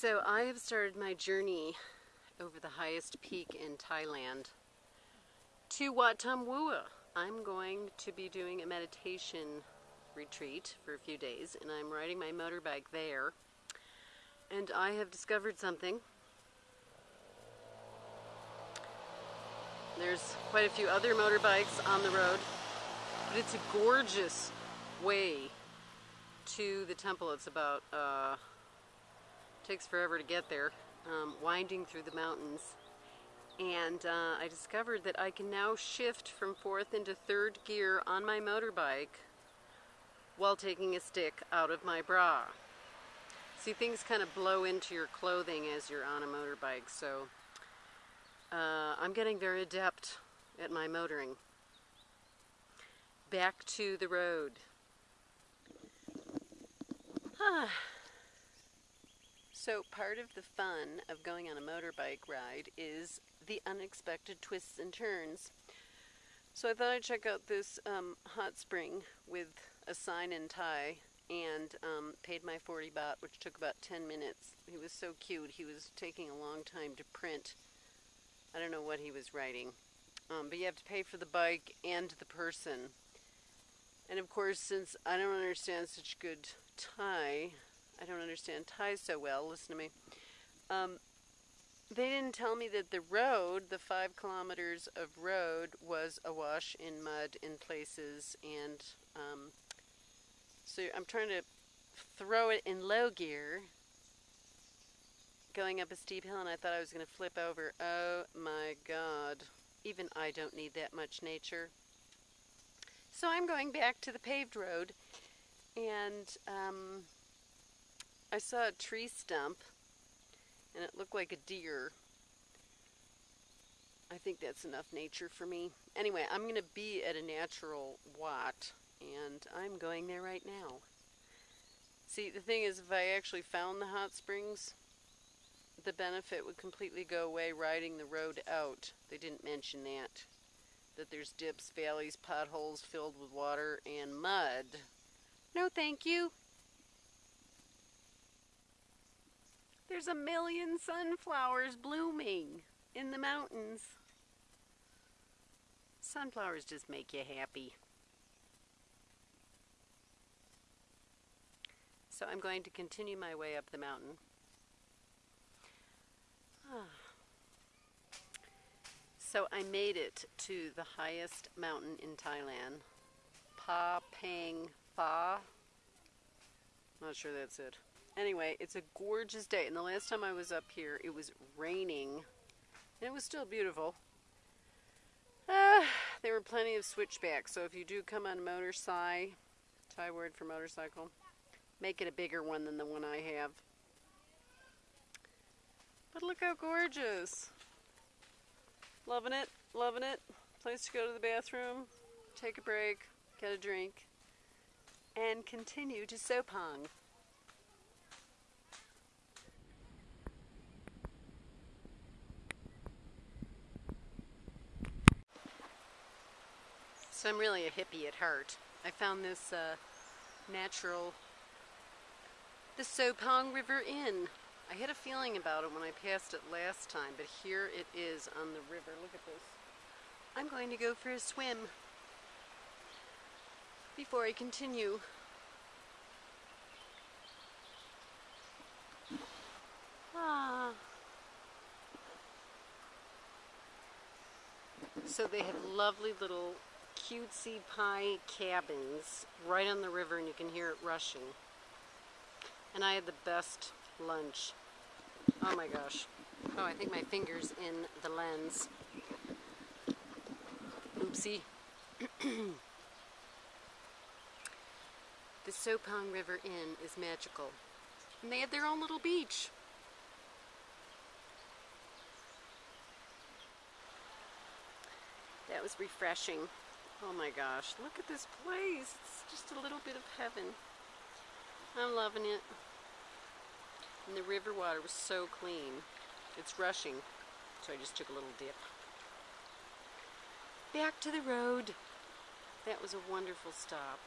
So I have started my journey over the highest peak in Thailand to Wat Tham Vua. I'm going to be doing a meditation retreat for a few days and I'm riding my motorbike there. And I have discovered something. There's quite a few other motorbikes on the road, but it's a gorgeous way to the temple. It's about uh, takes forever to get there, um, winding through the mountains. And uh, I discovered that I can now shift from fourth into third gear on my motorbike while taking a stick out of my bra. See, things kind of blow into your clothing as you're on a motorbike, so uh, I'm getting very adept at my motoring. Back to the road. Ah. So part of the fun of going on a motorbike ride is the unexpected twists and turns. So I thought I'd check out this um, hot spring with a sign in Thai and um, paid my 40 baht, which took about 10 minutes. He was so cute. He was taking a long time to print. I don't know what he was writing. Um, but you have to pay for the bike and the person. And of course, since I don't understand such good Thai, I don't understand Thai so well. Listen to me. Um, they didn't tell me that the road, the five kilometers of road, was awash in mud in places, and um, so I'm trying to throw it in low gear, going up a steep hill, and I thought I was going to flip over. Oh my God! Even I don't need that much nature. So I'm going back to the paved road, and. Um, I saw a tree stump and it looked like a deer. I think that's enough nature for me. Anyway, I'm going to be at a natural Wat and I'm going there right now. See, the thing is, if I actually found the hot springs, the benefit would completely go away riding the road out. They didn't mention that. That there's dips, valleys, potholes filled with water, and mud. No, thank you. There's a million sunflowers blooming in the mountains. Sunflowers just make you happy. So I'm going to continue my way up the mountain. Ah. So I made it to the highest mountain in Thailand, Pa Pang Pha. Not sure that's it. Anyway, it's a gorgeous day. And the last time I was up here, it was raining. And it was still beautiful. Uh, there were plenty of switchbacks. So if you do come on motorcycle, Thai word for motorcycle, make it a bigger one than the one I have. But look how gorgeous. Loving it, loving it. Place to go to the bathroom, take a break, get a drink, and continue to Sopong. I'm really a hippie at heart. I found this uh, natural, the Sopong River Inn. I had a feeling about it when I passed it last time, but here it is on the river. Look at this. I'm going to go for a swim before I continue. Ah. So they have lovely little cutesy pie cabins right on the river and you can hear it rushing. And I had the best lunch. Oh my gosh. Oh, I think my finger's in the lens. Oopsie. the Sopong River Inn is magical. And they had their own little beach. That was refreshing. Oh my gosh, look at this place. It's just a little bit of heaven. I'm loving it. And the river water was so clean. It's rushing, so I just took a little dip. Back to the road. That was a wonderful stop.